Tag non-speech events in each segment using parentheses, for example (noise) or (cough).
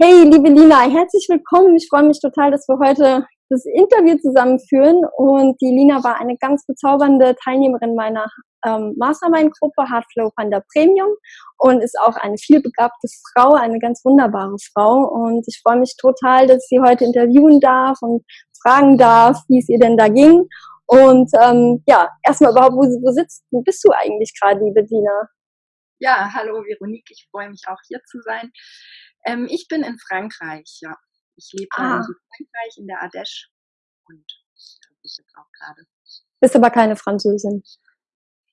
Hey, liebe Lina, herzlich willkommen. Ich freue mich total, dass wir heute das Interview zusammenführen. Und die Lina war eine ganz bezaubernde Teilnehmerin meiner ähm, Mastermind-Gruppe Hardflow Panda Premium und ist auch eine vielbegabte Frau, eine ganz wunderbare Frau. Und ich freue mich total, dass sie heute interviewen darf und fragen darf, wie es ihr denn da ging. Und ähm, ja, erstmal überhaupt, wo, wo sitzt, wo bist du eigentlich gerade, liebe Lina? Ja, hallo Veronique, ich freue mich auch hier zu sein. Ähm, ich bin in Frankreich, ja. Ich lebe ah. in Frankreich, in der Ardèche und da bin ich jetzt auch gerade. Bist aber keine Französin.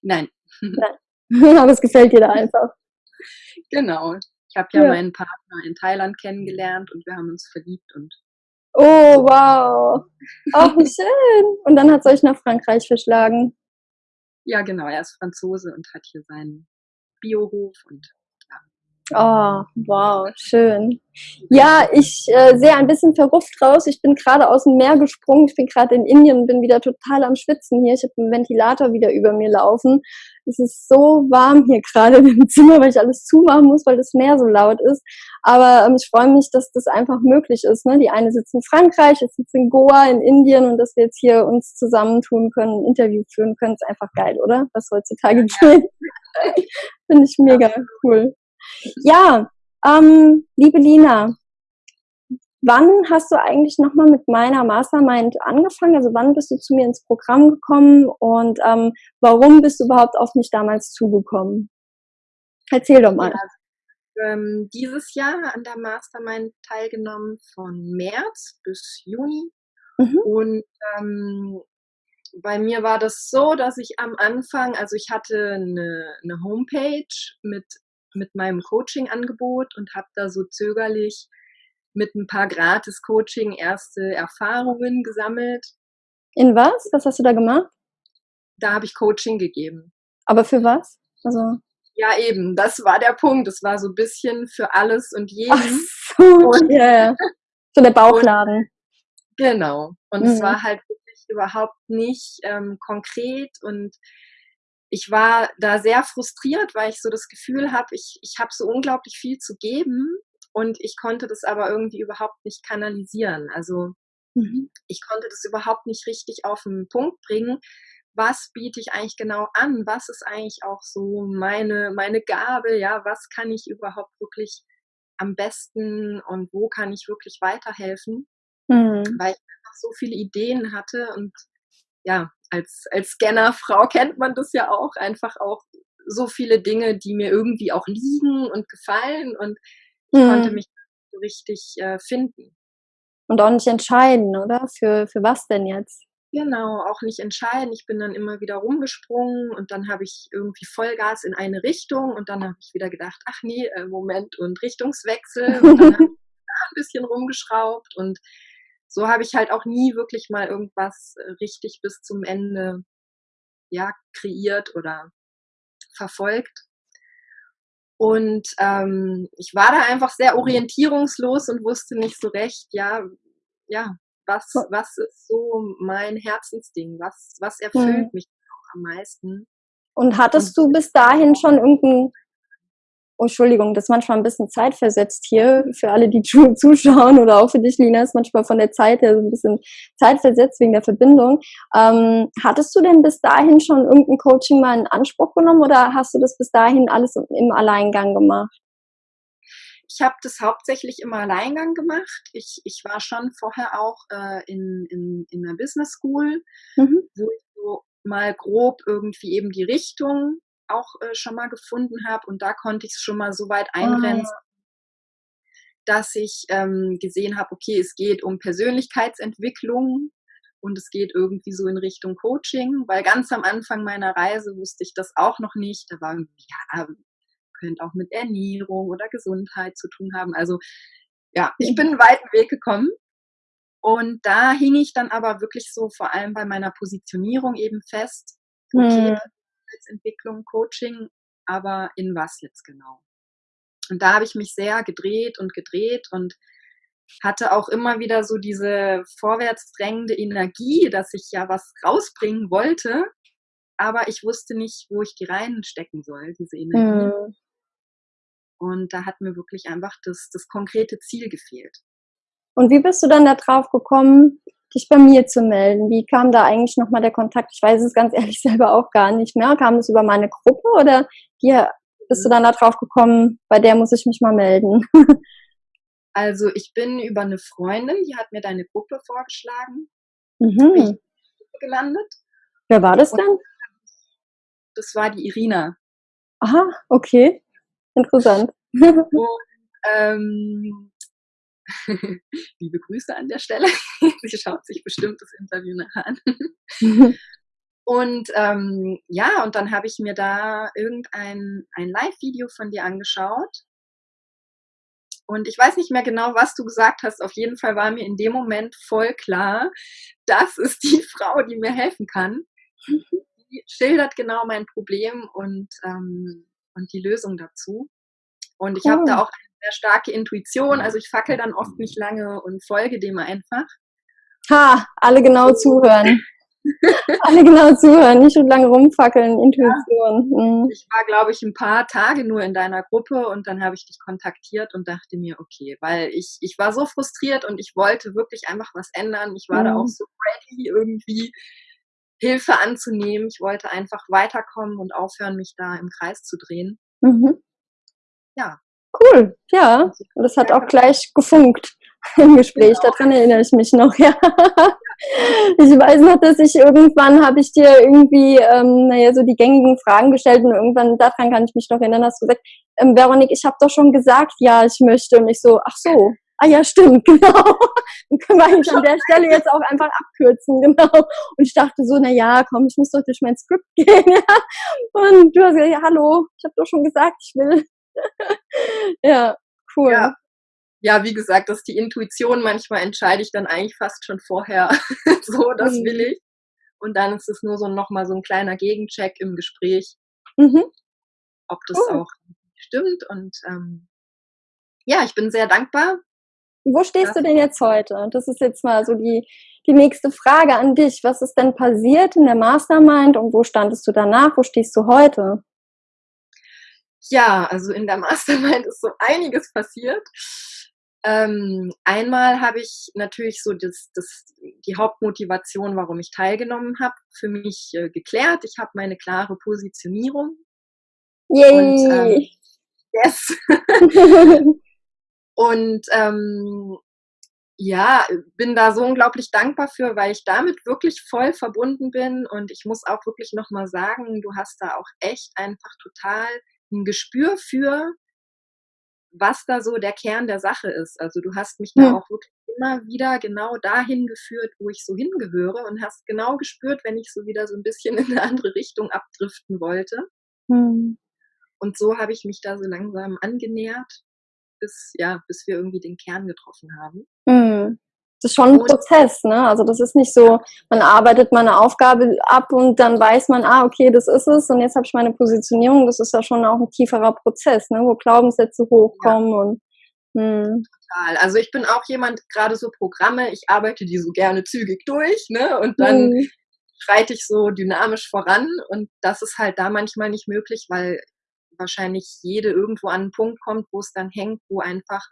Nein. Nein. (laughs) (laughs) aber es gefällt dir da einfach. Genau. Ich habe ja, ja, meinen Partner in Thailand kennengelernt und wir haben uns verliebt und. Oh, wow. Auch wie schön. Und dann hat es euch nach Frankreich verschlagen. Ja, genau. Er ist Franzose und hat hier seinen Biohof und Oh, wow, schön. Ja, ich äh, sehe ein bisschen verrufft raus. Ich bin gerade aus dem Meer gesprungen. Ich bin gerade in Indien und bin wieder total am Schwitzen hier. Ich habe einen Ventilator wieder über mir laufen. Es ist so warm hier gerade im (laughs) Zimmer, weil ich alles zumachen muss, weil das Meer so laut ist. Aber ähm, ich freue mich, dass das einfach möglich ist. Ne? Die eine sitzt in Frankreich, jetzt sitzt in Goa, in Indien und dass wir jetzt hier uns zusammentun können, ein Interview führen können, ist einfach geil, oder? Was heutzutage (laughs) geht. Finde ich mega cool. Ja, ähm, liebe Lina, wann hast du eigentlich nochmal mit meiner Mastermind angefangen? Also wann bist du zu mir ins Programm gekommen und ähm, warum bist du überhaupt auf mich damals zugekommen? Erzähl doch mal. Ja, ähm, dieses Jahr an der Mastermind teilgenommen von März bis Juni. Mhm. Und ähm, bei mir war das so, dass ich am Anfang, also ich hatte eine, eine Homepage mit mit meinem Coaching-Angebot und habe da so zögerlich mit ein paar Gratis-Coaching erste Erfahrungen gesammelt. In was? Was hast du da gemacht? Da habe ich Coaching gegeben. Aber für was? Also ja, eben, das war der Punkt. Es war so ein bisschen für alles und jeden. Ach so, und, yeah. so der Bauchladen. Und, genau. Und mhm. es war halt wirklich überhaupt nicht ähm, konkret und ich war da sehr frustriert, weil ich so das Gefühl habe, ich, ich habe so unglaublich viel zu geben und ich konnte das aber irgendwie überhaupt nicht kanalisieren. Also mhm. ich konnte das überhaupt nicht richtig auf den Punkt bringen. Was biete ich eigentlich genau an? Was ist eigentlich auch so meine, meine Gabe? Ja, was kann ich überhaupt wirklich am besten und wo kann ich wirklich weiterhelfen? Mhm. Weil ich einfach so viele Ideen hatte und ja, als, als Scannerfrau kennt man das ja auch, einfach auch so viele Dinge, die mir irgendwie auch liegen und gefallen und ich mhm. konnte mich so richtig äh, finden. Und auch nicht entscheiden, oder? Für, für was denn jetzt? Genau, auch nicht entscheiden. Ich bin dann immer wieder rumgesprungen und dann habe ich irgendwie Vollgas in eine Richtung und dann habe ich wieder gedacht, ach nee, äh, Moment und Richtungswechsel und dann habe (laughs) ich ein bisschen rumgeschraubt und so habe ich halt auch nie wirklich mal irgendwas äh, richtig bis zum Ende ja, kreiert oder verfolgt. Und ähm, ich war da einfach sehr orientierungslos und wusste nicht so recht, ja, ja, was, was ist so mein Herzensding? Was, was erfüllt hm. mich auch am meisten? Und hattest du bis dahin schon irgendein Oh, Entschuldigung, das ist manchmal ein bisschen zeitversetzt hier für alle, die zuschauen oder auch für dich, Lina, ist manchmal von der Zeit her so ein bisschen zeitversetzt wegen der Verbindung. Ähm, hattest du denn bis dahin schon irgendein Coaching mal in Anspruch genommen oder hast du das bis dahin alles im Alleingang gemacht? Ich habe das hauptsächlich im Alleingang gemacht. Ich, ich war schon vorher auch äh, in, in, in einer Business School, mhm. wo ich so mal grob irgendwie eben die Richtung auch äh, schon mal gefunden habe und da konnte ich es schon mal so weit ah, eingrenzen, oh. dass ich ähm, gesehen habe, okay, es geht um Persönlichkeitsentwicklung und es geht irgendwie so in Richtung Coaching, weil ganz am Anfang meiner Reise wusste ich das auch noch nicht. Da war irgendwie, ja, könnte auch mit Ernährung oder Gesundheit zu tun haben. Also ja, ich bin einen weiten Weg gekommen. Und da hing ich dann aber wirklich so vor allem bei meiner Positionierung eben fest. Okay, hm. Persönlichkeitsentwicklung, Coaching, aber in was jetzt genau? Und da habe ich mich sehr gedreht und gedreht und hatte auch immer wieder so diese vorwärtsdrängende Energie, dass ich ja was rausbringen wollte, aber ich wusste nicht, wo ich die reinstecken soll, diese Energie. Mhm. Und da hat mir wirklich einfach das, das konkrete Ziel gefehlt. Und wie bist du dann da drauf gekommen, dich bei mir zu melden? Wie kam da eigentlich nochmal der Kontakt? Ich weiß es ganz (laughs) ehrlich selber auch gar nicht mehr. Kam es über meine Gruppe oder wie bist du dann da drauf gekommen, bei der muss ich mich mal melden? (laughs) Also ich bin über eine Freundin, die hat mir deine Gruppe vorgeschlagen. Mhm. gelandet. Wer war das denn? Das war die Irina. Aha, okay. Interessant. (laughs) Und, ähm, (laughs) liebe Grüße an der Stelle. (laughs) Sie schaut sich bestimmt das Interview nachher an. (laughs) und ähm, ja, und dann habe ich mir da irgendein ein Live-Video von dir angeschaut. Und ich weiß nicht mehr genau, was du gesagt hast. Auf jeden Fall war mir in dem Moment voll klar, das ist die Frau, die mir helfen kann. Die schildert genau mein Problem und, ähm, und die Lösung dazu. Und ich habe da oh. auch eine sehr starke Intuition. Also ich fackel dann oft nicht lange und folge dem einfach. Ha, alle genau zuhören. (laughs) alle genau zuhören, nicht so lange rumfackeln, Intuition. Ja. Mhm. Ich war, glaube ich, ein paar Tage nur in deiner Gruppe und dann habe ich dich kontaktiert und dachte mir, okay, weil ich, ich war so frustriert und ich wollte wirklich einfach was ändern. Ich war mhm. da auch mhm. so ready, irgendwie Hilfe anzunehmen. Ich wollte einfach weiterkommen und aufhören, mich da im Kreis zu drehen. Mhm. Ja. Cool, ja. Und das hat auch gleich gefunkt (laughs) im Gespräch. Genau. Daran erinnere ich mich noch, (laughs) ja. Ich weiß noch, dass ich irgendwann habe ich dir irgendwie, ähm, naja, so die gängigen Fragen gestellt und irgendwann daran kann ich mich noch erinnern, hast du gesagt, ähm, Veronik, ich habe doch schon gesagt, ja, ich möchte. Und ich so, ach so, ah ja, stimmt, (laughs) genau. Dann können wir eigentlich an der Stelle jetzt auch einfach abkürzen, genau. Und ich dachte so, na ja, komm, ich muss doch durch mein Skript gehen, ja. Und du hast gesagt, ja, hallo, ich habe doch schon gesagt, ich will. (laughs) ja, cool. Ja. ja, wie gesagt, das ist die Intuition. Manchmal entscheide ich dann eigentlich fast schon vorher, (laughs) so, das mhm. will ich. Und dann ist es nur so nochmal so ein kleiner Gegencheck im Gespräch, mhm. ob das cool. auch stimmt. Und ähm, ja, ich bin sehr dankbar. Wo stehst du denn jetzt heute? Das ist jetzt mal so die, die nächste Frage an dich. Was ist denn passiert in der Mastermind und wo standest du danach? Wo stehst du heute? Ja, also in der (laughs) Mastermind ist so einiges passiert. Ähm, einmal habe ich natürlich so das, das, die Hauptmotivation, warum ich teilgenommen habe, für mich äh, geklärt. Ich habe meine klare Positionierung. Yay! Und, ähm, yes! (laughs) (laughs) und ähm, ja, bin da so unglaublich dankbar für, weil ich damit wirklich voll verbunden bin. Und ich muss auch wirklich nochmal sagen, du hast da auch echt einfach total ein Gespür für, was da so der Kern der Sache ist. Also du hast mich da auch wirklich immer wieder genau dahin geführt, wo ich so hingehöre und hast genau gespürt, wenn ich so wieder so ein bisschen (laughs) in eine andere Richtung abdriften wollte. Mhm. Und so habe ich mich da so langsam angenähert, bis, ja, bis wir irgendwie den Kern getroffen haben. Mhm das ist schon ein Prozess, ne? Also das ist nicht so, man arbeitet meine Aufgabe ab und dann weiß man, ah, okay, das ist es und jetzt habe ich meine Positionierung. Das ist ja schon auch ein tieferer Prozess, ne? Wo Glaubenssätze hochkommen ja. und hm. Total. Also ich bin auch jemand, gerade so Programme, ich arbeite die so gerne zügig durch, ne? Und dann hm. schreite ich so dynamisch voran und das ist halt da manchmal nicht möglich, weil wahrscheinlich jede irgendwo an einen Punkt kommt, wo es dann hängt, wo einfach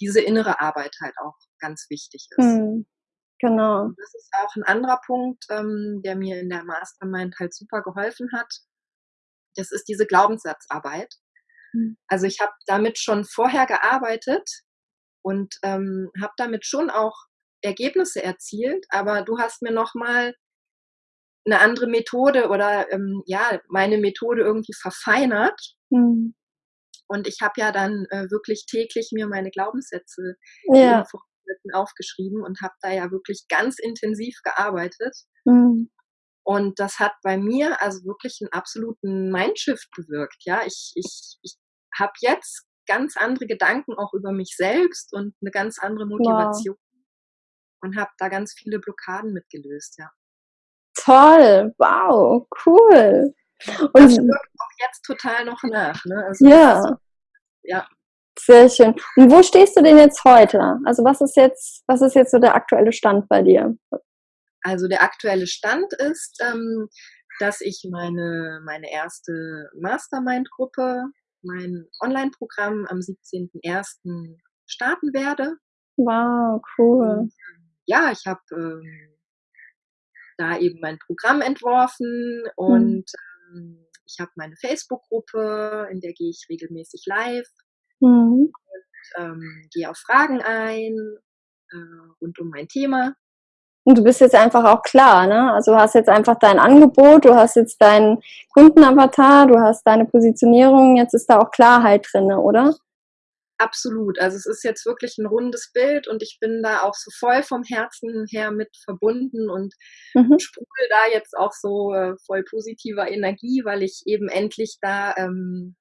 diese innere Arbeit halt auch ganz wichtig ist. Hm, genau. Und das ist auch ein anderer Punkt, ähm, der mir in der Mastermind halt super geholfen hat. Das ist diese Glaubenssatzarbeit. Hm. Also ich habe damit schon vorher gearbeitet und ähm, habe damit schon auch Ergebnisse erzielt, aber du hast mir nochmal eine andere Methode oder ähm, ja, meine Methode irgendwie verfeinert. Mhm. Und ich habe ja dann äh, wirklich täglich mir meine Glaubenssätze ja. aufgeschrieben und habe da ja wirklich ganz intensiv gearbeitet. Mhm. Und das hat bei mir also wirklich einen absoluten Mindshift bewirkt. Ja, ich, ich, ich habe jetzt ganz andere Gedanken auch über mich selbst und eine ganz andere Motivation wow. und habe da ganz viele Blockaden mitgelöst, ja. Toll, wow, cool. Und das wirkt jetzt total noch nach. Ne? Also ja. ja. Sehr schön. Und wo stehst du denn jetzt heute? Also was ist jetzt, was ist jetzt so der aktuelle Stand bei dir? Also der aktuelle Stand ist, ähm, dass ich meine, meine erste Mastermind-Gruppe mein Online-Programm am 17.01. starten werde. Wow, cool. Und, ja, ich habe ähm, da eben mein Programm entworfen und mhm. ähm, ich habe meine Facebook-Gruppe, in der gehe ich regelmäßig live mhm. und ähm, gehe auf Fragen ein äh, rund um mein Thema. Und du bist jetzt einfach auch klar, ne? Also du hast jetzt einfach dein Angebot, du hast jetzt deinen Kundenavatar, du hast deine Positionierung, jetzt ist da auch Klarheit drin, oder? Absolut. Also es ist jetzt wirklich ein rundes Bild und ich bin da auch so voll vom Herzen her mit verbunden und mhm. sprudel da jetzt auch so äh, voll positiver Energie, weil ich eben endlich da ähm,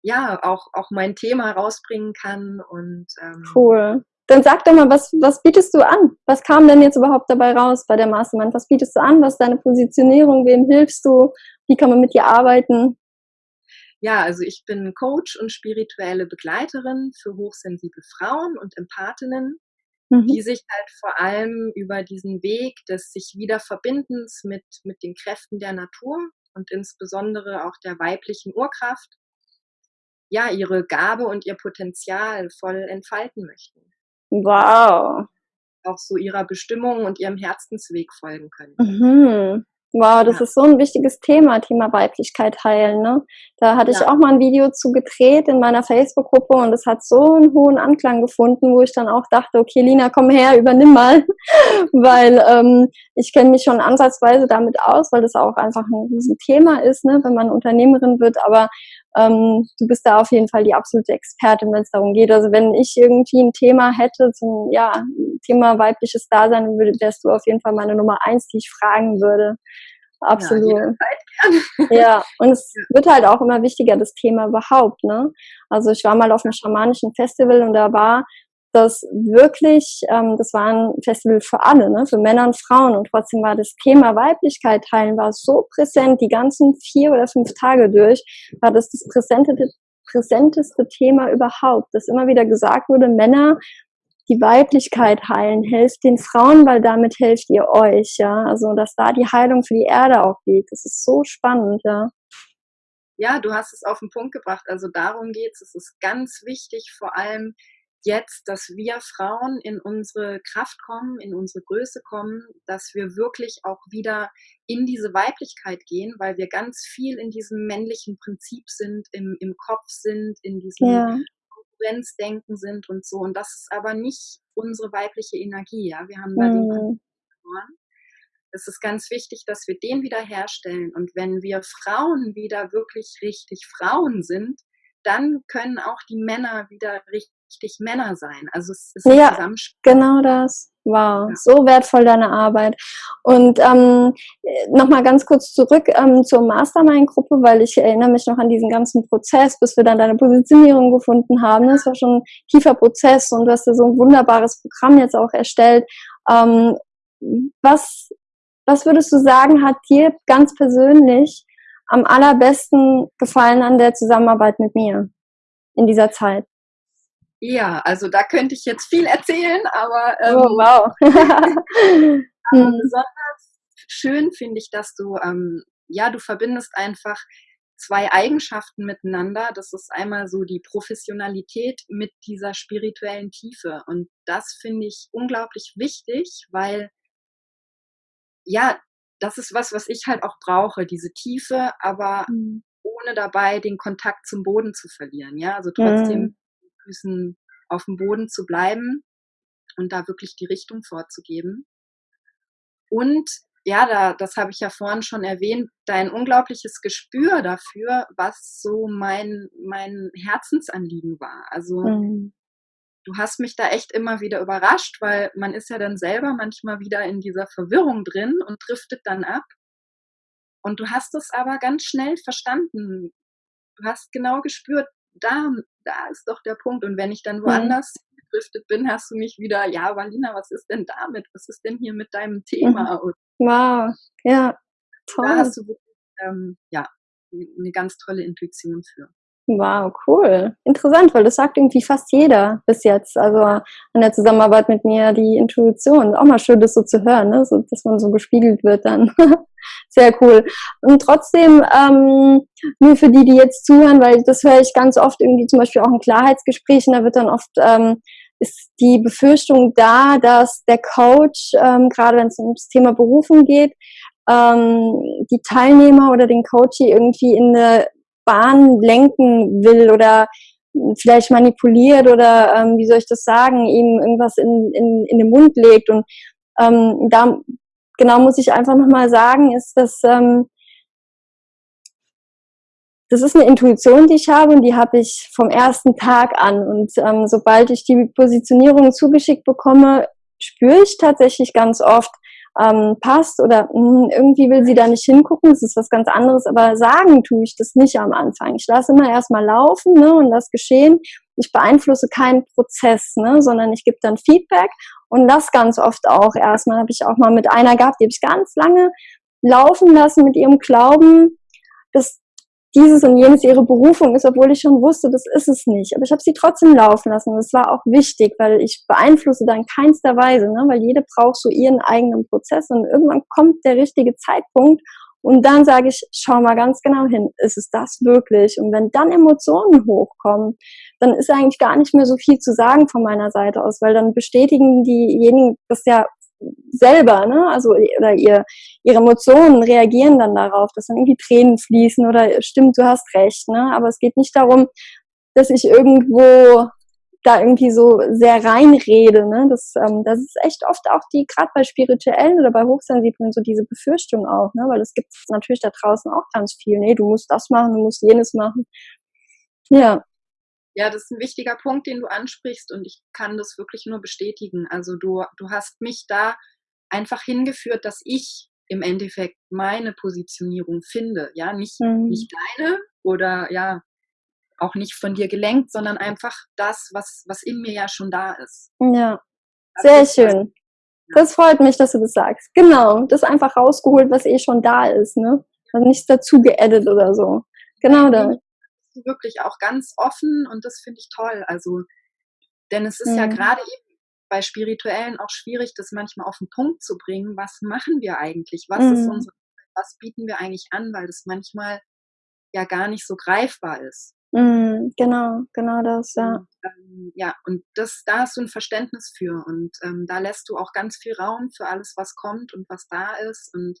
ja auch, auch mein Thema rausbringen kann und ähm, cool. Dann sag doch mal, was, was bietest du an? Was kam denn jetzt überhaupt dabei raus bei der Mastermind? Was bietest du an? Was ist deine Positionierung? Wem hilfst du? Wie kann man mit dir arbeiten? Ja, also ich bin Coach und spirituelle Begleiterin für hochsensible Frauen und Empathinnen, mhm. die sich halt vor allem über diesen Weg des sich Wiederverbindens mit, mit den Kräften der Natur und insbesondere auch der weiblichen Urkraft, ja, ihre Gabe und ihr Potenzial voll entfalten möchten. Wow. Auch so ihrer Bestimmung und ihrem Herzensweg folgen können. Mhm. Wow, das ja. ist so ein wichtiges Thema, Thema Weiblichkeit heilen. Ne? Da hatte ja. ich auch mal ein Video zu gedreht in meiner Facebook-Gruppe und es hat so einen hohen Anklang gefunden, wo ich dann auch dachte, okay, Lina, komm her, übernimm mal, (laughs) weil ähm, ich kenne mich schon ansatzweise damit aus, weil das auch einfach ein Riesenthema ist, ne, wenn man Unternehmerin wird. Aber ähm, du bist da auf jeden Fall die absolute Expertin, wenn es darum geht. Also wenn ich irgendwie ein Thema hätte zum ja, Thema weibliches Dasein, wärst du auf jeden Fall meine Nummer eins, die ich fragen würde. Absolut. Ja, ja, und es wird halt auch immer wichtiger, das Thema überhaupt, ne? Also ich war mal auf einem schamanischen Festival und da war das wirklich, ähm, das war ein Festival für alle, ne? für Männer und Frauen. Und trotzdem war das Thema Weiblichkeit teilen war so präsent, die ganzen vier oder fünf Tage durch, war das das präsenteste, präsenteste Thema überhaupt, dass immer wieder gesagt wurde, Männer, die Weiblichkeit heilen, helft den Frauen, weil damit helft ihr euch, ja. Also, dass da die Heilung für die Erde auch liegt. Das ist so spannend, ja. Ja, du hast es auf den Punkt gebracht. Also darum geht's. Es ist ganz wichtig, vor allem jetzt, dass wir Frauen in unsere Kraft kommen, in unsere Größe kommen, dass wir wirklich auch wieder in diese Weiblichkeit gehen, weil wir ganz viel in diesem männlichen Prinzip sind, im, im Kopf sind, in diesem ja. Konkurrenzdenken sind und so. Und das ist aber nicht unsere weibliche Energie. Ja? Wir haben da mhm. den verloren. Es ist ganz wichtig, dass wir den wieder herstellen. Und wenn wir Frauen wieder wirklich richtig Frauen sind, dann können auch die Männer wieder richtig richtig Männer sein. Also es ist ja, genau das. Wow, ja. so wertvoll deine Arbeit. Und ähm, nochmal ganz kurz zurück ähm, zur Mastermind-Gruppe, weil ich erinnere mich noch an diesen ganzen Prozess, bis wir dann deine Positionierung gefunden haben. Das war schon ein tiefer Prozess und du hast ja so ein wunderbares Programm jetzt auch erstellt. Ähm, was, was würdest du sagen, hat dir ganz persönlich am allerbesten gefallen an der Zusammenarbeit mit mir in dieser Zeit? Ja, also da könnte ich jetzt viel erzählen, aber, ähm, oh, wow. (laughs) (laughs) aber hm. besonders schön finde ich, dass du, ähm, ja, du verbindest einfach zwei Eigenschaften miteinander. Das ist einmal so die Professionalität mit dieser spirituellen Tiefe. Und das finde ich unglaublich wichtig, weil, ja, das ist was, was ich halt auch brauche, diese Tiefe, aber mhm. ohne dabei den Kontakt zum Boden zu verlieren. Ja, also trotzdem mhm. Füßen auf dem Boden zu bleiben und da wirklich die Richtung vorzugeben. Und ja, da, das habe ich ja vorhin schon erwähnt, dein unglaubliches Gespür dafür, was so mein, mein Herzensanliegen war. Also mhm. du hast mich da echt immer wieder überrascht, weil man ist ja dann selber manchmal wieder in dieser Verwirrung drin und driftet dann ab. Und du hast es aber ganz schnell verstanden. Du hast genau gespürt, da, da ist doch der Punkt. Und wenn ich dann mhm. woanders mhm. gedriftet bin, hast du mich wieder, ja, Valina, was ist denn damit? Was ist denn hier mit deinem Thema? Mhm. Wow, ja, toll. Da hast du wirklich, ähm, ja, eine ganz tolle Intuition für. Wow, cool. Interessant, weil das sagt irgendwie fast jeder bis jetzt. Also an der Zusammenarbeit mit mir, die Intuition. Auch mal schön, das so zu hören, ne? so, dass man so gespiegelt wird dann. (laughs) Sehr cool. Und trotzdem, ähm, nur für die, die jetzt zuhören, weil das höre ich ganz oft irgendwie zum Beispiel auch in Klarheitsgesprächen, da wird dann oft ähm, ist die Befürchtung da, dass der Coach, ähm, gerade wenn es ums Thema Berufung geht, ähm, die Teilnehmer oder den Coach irgendwie in eine Bahn lenken will oder vielleicht manipuliert oder ähm, wie soll ich das sagen, ihm irgendwas in, in, in den Mund legt. Und ähm, da genau muss ich einfach nochmal sagen, ist, dass ähm, das ist eine Intuition, die ich habe und die habe ich vom ersten Tag an. Und ähm, sobald ich die Positionierung zugeschickt bekomme, spüre ich tatsächlich ganz oft, ähm, passt oder mh, hm, irgendwie will sie da nicht hingucken, das ist was ganz anderes, aber sagen tue ich das nicht am Anfang. Ich lasse immer erstmal laufen ne, und das geschehen. Ich beeinflusse keinen Prozess, ne, sondern ich gebe dann Feedback und das ganz oft auch. Erstmal habe ich auch mal mit einer gehabt, die habe ich ganz lange laufen lassen mit ihrem Glauben, dass dieses und jenes ihre Berufung ist, obwohl ich schon wusste, das ist es nicht. Aber ich habe sie trotzdem laufen lassen. Das war auch wichtig, weil ich beeinflusse da in keinster Weise, ne? weil jede braucht so ihren eigenen Prozess und irgendwann kommt der richtige Zeitpunkt und dann sage ich, schau mal ganz genau hin, ist es das wirklich? Und wenn dann Emotionen hochkommen, dann ist eigentlich gar nicht mehr so viel zu sagen von meiner Seite aus, weil dann bestätigen diejenigen das ja selber, ne? Also oder ihr, ihre Emotionen reagieren dann darauf, dass dann irgendwie Tränen fließen oder stimmt, du hast recht, ne? Aber es geht nicht darum, dass ich irgendwo da irgendwie so sehr reinrede, ne? Das, ähm, das ist echt oft auch die, gerade bei Spirituellen oder bei Hochsensiblen, so diese Befürchtung auch, ne? Weil es gibt natürlich da draußen auch ganz viel. Nee, du musst das machen, du musst jenes machen. Ja. Ja, das ist ein wichtiger Punkt, den du ansprichst und ich kann das wirklich nur bestätigen. Also du, du hast mich da einfach hingeführt, dass ich im Endeffekt meine Positionierung finde. Ja, nicht, mhm. nicht deine oder ja, auch nicht von dir gelenkt, sondern einfach das, was, was in mir ja schon da ist. Ja, sehr schön. Das freut mich, dass du das sagst. Genau, das einfach rausgeholt, was eh schon da ist, ne? Also nichts dazu geedit oder so. Genau da wirklich auch ganz offen und das finde ich toll. Also, denn es ist mhm. ja gerade eben bei Spirituellen auch schwierig, das manchmal auf den Punkt zu bringen. Was machen wir eigentlich? Was mhm. ist unsere, was bieten wir eigentlich an? Weil das manchmal ja gar nicht so greifbar ist. Mhm, genau, genau das, ja. Und, ähm, ja, und das, da hast du ein Verständnis für und ähm, da lässt du auch ganz viel Raum für alles, was kommt und was da ist und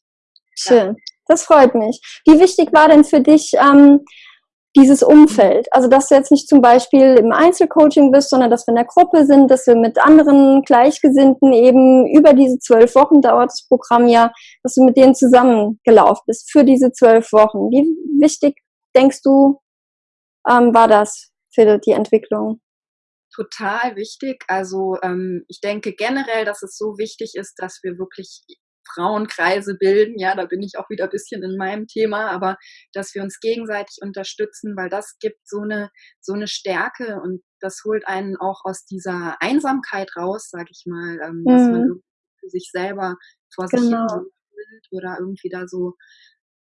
Schön, ja. das freut mich. Wie wichtig war denn für dich ähm, dieses Umfeld. Also, dass du jetzt nicht zum Beispiel im Einzelcoaching bist, sondern dass wir in der Gruppe sind, dass wir mit anderen Gleichgesinnten eben über diese zwölf Wochen dauert das Programm ja, dass du mit denen zusammengelaufen bist für diese zwölf Wochen. Wie wichtig denkst du, ähm, war das für die Entwicklung? Total wichtig. Also ähm, ich denke generell, dass es so wichtig ist, dass wir wirklich Frauenkreise bilden. Ja, da bin ich auch wieder ein bisschen in meinem Thema, aber dass wir uns gegenseitig unterstützen, weil das gibt so eine, so eine Stärke und das holt einen auch aus dieser Einsamkeit raus, sag ich mal, ähm, mhm. dass man mhm. für sich selber vor sich genau. hin oder irgendwie da so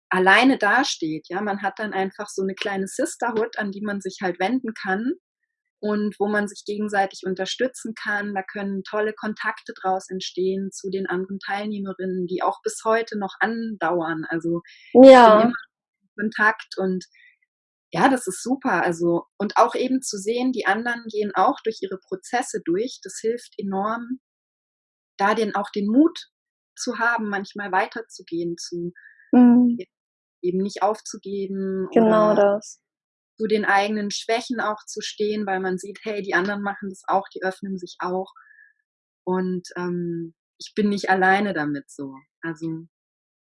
alleine dasteht. Ja, man hat dann einfach so eine kleine Sisterhood, an die man sich halt wenden kann und wo man sich gegenseitig unterstützen kann. Da können tolle Kontakte draus entstehen zu den anderen Teilnehmerinnen, die auch bis heute noch andauern. Also ja. immer Kontakt und ja, das ist super. Also und auch eben zu sehen, die anderen gehen auch durch ihre Prozesse durch. Das hilft enorm, da den auch den Mut zu haben, manchmal weiterzugehen, zu mhm. eben nicht aufzugeben. Genau das zu den eigenen Schwächen auch zu stehen, weil man sieht, hey, die anderen machen das auch, die öffnen sich auch. Und ähm, ich bin nicht alleine damit so. Also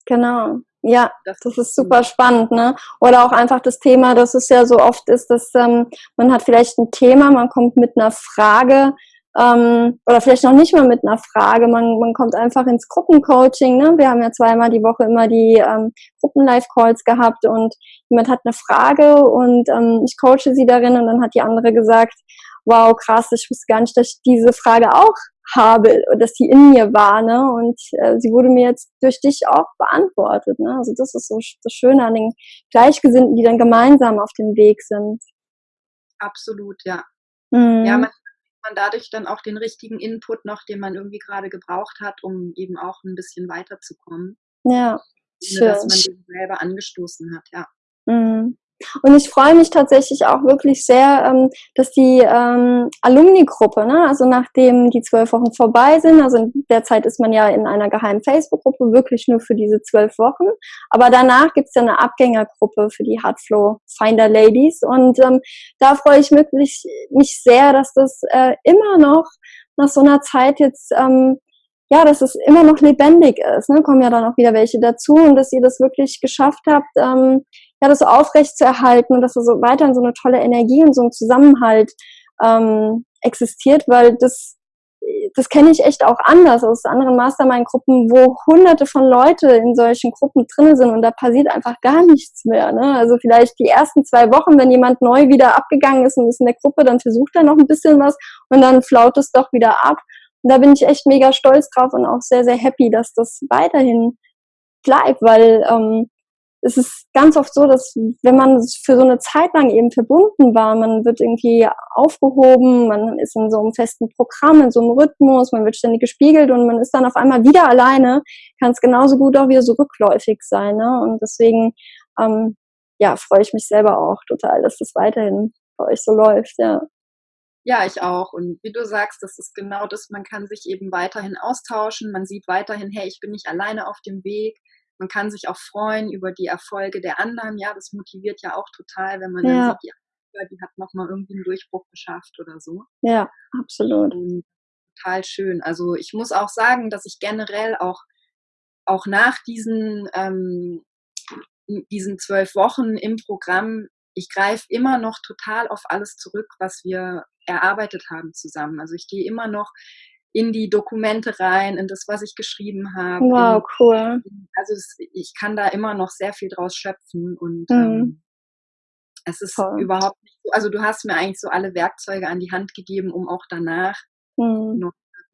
Genau. Ja, das, das ist super spannend, ne? Oder auch einfach das Thema, dass es ja so oft ist, dass ähm, man hat vielleicht ein Thema, man kommt mit einer Frage ähm, oder vielleicht noch nicht mal mit einer Frage, man, man kommt einfach ins Gruppencoaching. Ne? Wir haben ja zweimal die Woche immer die ähm, Gruppen-Live-Calls gehabt und jemand hat eine Frage und ähm, ich coache sie darin und dann hat die andere gesagt, wow, krass, ich wusste gar nicht, dass ich diese Frage auch habe, dass die in mir war, ne? Und äh, sie wurde mir jetzt durch dich auch beantwortet, ne? Also das ist so das Schöne an den Gleichgesinnten, die dann gemeinsam auf dem Weg sind. absolut, ja. Mhm. Ja, man, man dadurch dann auch den richtigen Input noch, den man irgendwie gerade gebraucht hat, um eben auch ein bisschen weiterzukommen. Ja. Schön. Dass man den selber angestoßen hat, ja. Mhm. Und ich freue mich tatsächlich auch wirklich sehr, ähm, dass die ähm, Alumni-Gruppe, ne, also nachdem die zwölf Wochen vorbei sind, also in der Zeit ist man ja in einer geheimen Facebook-Gruppe, wirklich nur für diese zwölf Wochen. Aber danach gibt's ja eine Abgängergruppe für die Hardflow Finder Ladies. Und ähm, da freue ich wirklich mich sehr, dass das äh, immer noch nach so einer Zeit jetzt ähm, ja, dass es immer noch lebendig ist. Ne? Kommen ja dann auch wieder welche dazu und dass ihr das wirklich geschafft habt, ähm, ja, das so aufrecht zu erhalten und dass da so weiterhin so eine tolle Energie und so ein Zusammenhalt ähm, existiert, weil das das kenne ich echt auch anders aus anderen Mastermind-Gruppen, wo hunderte von Leute in solchen Gruppen drin sind und da passiert einfach gar nichts mehr. Ne? Also vielleicht die ersten zwei Wochen, wenn jemand neu wieder abgegangen ist und ist in der Gruppe, dann versucht er noch ein bisschen was und dann flaut es doch wieder ab. Und da bin ich echt mega stolz drauf und auch sehr, sehr happy, dass das weiterhin bleibt, weil ähm, es ist ganz oft so, dass wenn man für so eine Zeit lang eben verbunden war, man wird irgendwie aufgehoben, man ist in so einem festen Programm, in so einem Rhythmus, man wird ständig gespiegelt und man ist dann auf einmal wieder alleine, kann es genauso gut auch wieder so rückläufig sein. Ne? Und deswegen ähm, ja, freue ich mich selber auch total, dass das weiterhin bei euch so läuft, ja. Ja, ich auch. Und wie du sagst, das ist genau das, man kann sich eben weiterhin austauschen, man sieht weiterhin, hey, ich bin nicht alleine auf dem Weg. Man kann sich auch freuen über die Erfolge der anderen. Ja, das motiviert ja auch total, wenn man ja. dann sieht, die, die hat nochmal irgendwie einen Durchbruch geschafft oder so. Ja, absolut. Und total schön. Also ich muss auch sagen, dass ich generell auch, auch nach diesen, ähm, diesen zwölf Wochen im Programm ich greife immer noch total auf alles zurück, was wir erarbeitet haben zusammen. Also ich gehe immer noch in die Dokumente rein, in das, was ich geschrieben habe. Wow, in, cool. Also es, ich kann da immer noch sehr viel draus schöpfen und mhm. ähm, es ist Voll. überhaupt nicht so, also du hast mir eigentlich so alle Werkzeuge an die Hand gegeben, um auch danach mhm. noch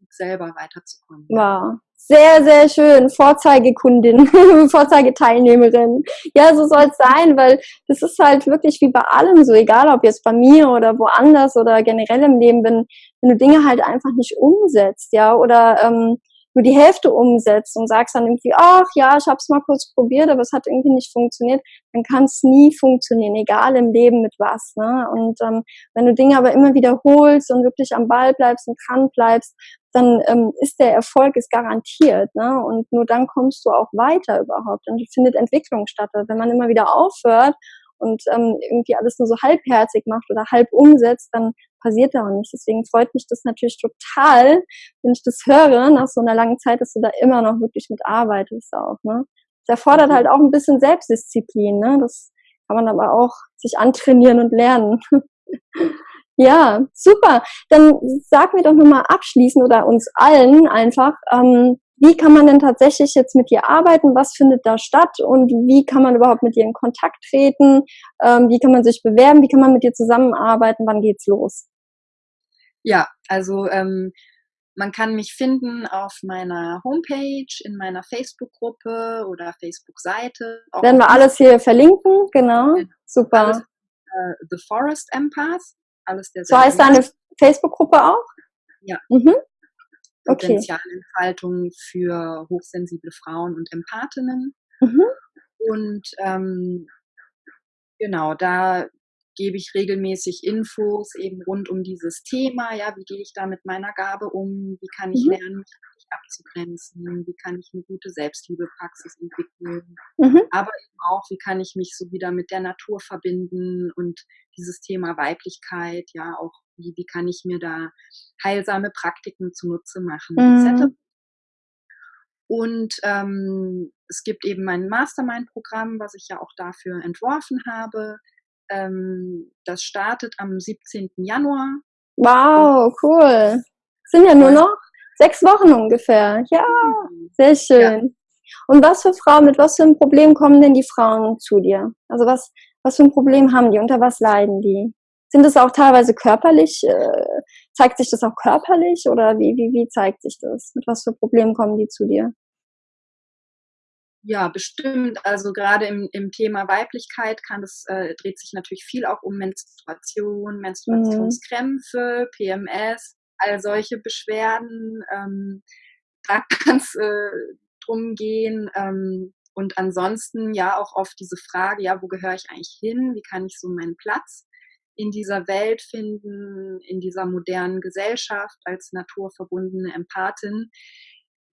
selber weiterzukommen. Wow. Sehr, sehr schön. Vorzeigekundin, (laughs) Vorzeigeteilnehmerin. Ja, so soll es sein, weil das ist halt wirklich wie bei allem so, egal ob jetzt bei mir oder woanders oder generell im Leben, wenn, wenn du Dinge halt einfach nicht umsetzt, ja, oder ähm, nur die Hälfte umsetzt und sagst dann irgendwie, ach ja, ich habe es mal kurz probiert, aber es hat irgendwie nicht funktioniert, dann kann es nie funktionieren, egal im Leben mit was. Ne? Und ähm, wenn du Dinge aber immer wiederholst und wirklich am Ball bleibst und dran bleibst, dann ähm, ist der Erfolg ist garantiert. Ne? Und nur dann kommst du auch weiter überhaupt und findet Entwicklung statt. Wenn man immer wieder aufhört und ähm, irgendwie alles nur so halbherzig macht oder halb umsetzt, dann passiert da auch nichts. Deswegen freut mich das natürlich total, wenn ich das höre, nach so einer langen Zeit, dass du da immer noch wirklich mit arbeitest auch. Ne? Das erfordert halt auch ein bisschen Selbstdisziplin. Ne? Das kann man aber auch sich antrainieren und lernen. (laughs) ja, super. Dann sag mir doch nochmal abschließend oder uns allen einfach, ähm, wie kann man denn tatsächlich jetzt mit dir arbeiten? Was findet da statt? Und wie kann man überhaupt mit dir in Kontakt treten? Ähm, wie kann man sich bewerben? Wie kann man mit dir zusammenarbeiten? Wann geht's los? Ja, also ähm, man kann mich finden auf meiner Homepage, in meiner Facebook-Gruppe oder Facebook-Seite. Werden wir alles hier verlinken, genau. genau. Super. Alles, äh, The Forest Empath, alles der So heißt deine Facebook-Gruppe auch? Ja. Mhm. Potenzialentfaltung für hochsensible Frauen und Empathinnen. Mhm. Und ähm, genau, da gebe ich regelmäßig Infos eben rund um dieses Thema. Ja, wie gehe ich da mit meiner Gabe um? Wie kann ich mhm. lernen, mich abzugrenzen? Wie kann ich eine gute Selbstliebepraxis entwickeln? Mhm. Aber eben auch, wie kann ich mich so wieder mit der Natur verbinden und dieses Thema Weiblichkeit, ja, auch wie, wie kann ich mir da heilsame Praktiken zunutze machen, mhm. etc. Und ähm, es gibt eben mein Mastermind-Programm, was ich ja auch dafür entworfen habe. Ähm, das startet am 17. Januar. Wow, cool. Sind ja nur noch sechs Wochen ungefähr. Ja, mhm. sehr schön. Ja. Und was für Frauen, mit was für einem Problem kommen denn die Frauen zu dir? Also was, was für ein Problem haben die? Unter was leiden die? Sind es auch teilweise körperlich? Äh, zeigt sich das auch körperlich oder wie, wie, wie zeigt sich das? Mit was für Problemen kommen die zu dir? Ja, bestimmt. Also gerade im, im Thema Weiblichkeit kann das, äh, dreht sich natürlich viel auch um Menstruation, mhm. Menstruationskrämpfe. PMS, all solche Beschwerden. Ähm, da (laughs) kann es äh, drum gehen. Ähm, und ansonsten ja auch oft diese Frage, ja, wo gehöre ich eigentlich hin? Wie kann ich so meinen Platz in dieser Welt finden, in dieser modernen Gesellschaft als naturverbundene Empathin?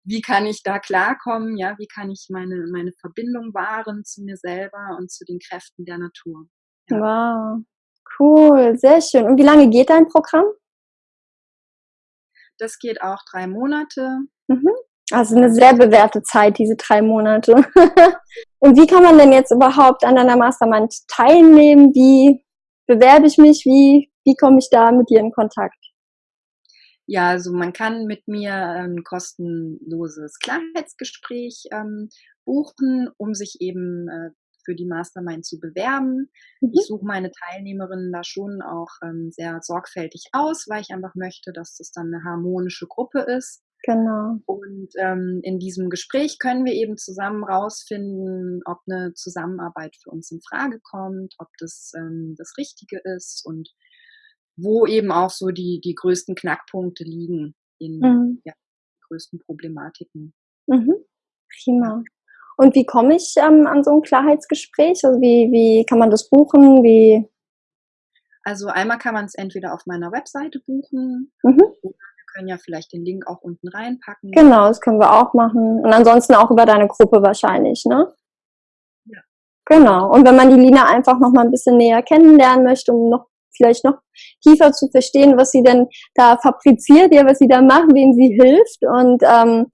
Wie kann ich da klarkommen, ja, wie kann ich meine, meine Verbindung wahren zu mir selber und zu den Kräften der Natur. Ja. Wow, cool, sehr schön. Und wie lange geht dein Programm? Das geht auch drei Monate. Mhm. Also eine sehr bewährte Zeit, diese drei Monate. (laughs) und wie kann man denn jetzt überhaupt an deiner Mastermind teilnehmen? Wie bewerbe ich mich? Wie, wie komme ich da mit dir in Kontakt? Ja, also man kann mit mir ein kostenloses Klarheitsgespräch ähm, buchen, um sich eben äh, für die Mastermind zu bewerben. Mhm. Ich suche meine Teilnehmerinnen da schon auch ähm, sehr sorgfältig aus, weil ich einfach möchte, dass das dann eine harmonische Gruppe ist. Genau. Und ähm, in diesem Gespräch können wir eben zusammen rausfinden, ob eine Zusammenarbeit für uns in Frage kommt, ob das ähm, das Richtige ist und wo eben auch so die, die größten Knackpunkte liegen in mhm. ja, größten Problematiken. Mhm. Prima. Und wie komme ich ähm, an so ein Klarheitsgespräch? Also wie, wie kann man das buchen? Wie? Also einmal kann man es entweder auf meiner Webseite buchen mhm. oder wir können ja vielleicht den Link auch unten reinpacken. Genau, das können wir auch machen. Und ansonsten auch über deine Gruppe wahrscheinlich, ne? Ja. Genau. Und wenn man die Lina einfach noch mal ein bisschen näher kennenlernen möchte, um noch vielleicht noch tiefer zu verstehen, was sie denn da fabriziert, ja, was sie da macht, wem sie hilft und ähm,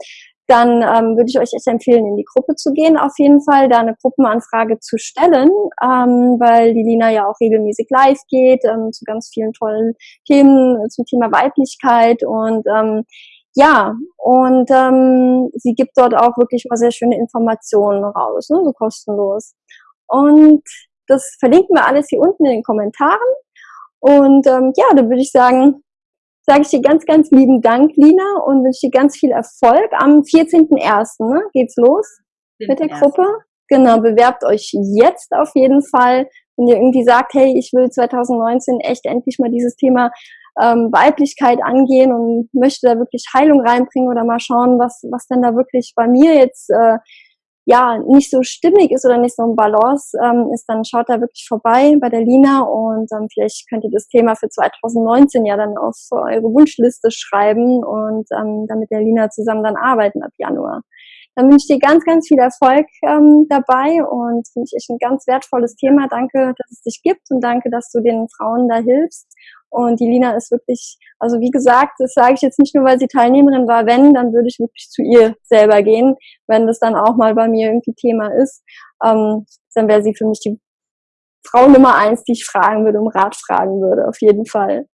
dann ähm, würde ich euch echt empfehlen, in die Gruppe zu gehen, auf jeden Fall, da eine Gruppenanfrage zu stellen, ähm, weil die Lina ja auch regelmäßig live geht ähm, zu ganz vielen tollen Themen zum Thema Weiblichkeit und ähm, ja, und ähm, sie gibt dort auch wirklich mal sehr schöne Informationen raus, ne, so kostenlos. Und das verlinken wir alles hier unten in den Kommentaren. Und ähm, ja, dann würde ich sagen, sage ich dir ganz, ganz lieben Dank, Lina, und wünsche dir ganz viel Erfolg. Am 14.01. Ne, geht's los mit der Gruppe. Genau, bewerbt euch jetzt auf jeden Fall. Wenn ihr irgendwie sagt, hey, ich will 2019 echt endlich mal dieses Thema ähm, Weiblichkeit angehen und möchte da wirklich Heilung reinbringen oder mal schauen, was, was denn da wirklich bei mir jetzt äh, ja nicht so stimmig ist oder nicht so ein Balance ähm, ist, dann schaut da wirklich vorbei bei der Lina und ähm, vielleicht könnt ihr das Thema für 2019 ja dann auf eure Wunschliste schreiben und ähm, dann mit der Lina zusammen dann arbeiten ab Januar. Dann wünsche ich dir ganz, ganz viel Erfolg ähm, dabei und finde ich echt ein ganz wertvolles Thema. Danke, dass es dich gibt und danke, dass du den Frauen da hilfst. Und die Lina ist wirklich, also wie gesagt, das sage ich jetzt nicht nur, weil sie Teilnehmerin war, wenn, dann würde ich wirklich zu ihr selber gehen, wenn das dann auch mal bei mir irgendwie Thema ist. Ähm, dann wäre sie für mich die Frau Nummer eins, die ich fragen würde, um Rat fragen würde, auf jeden Fall.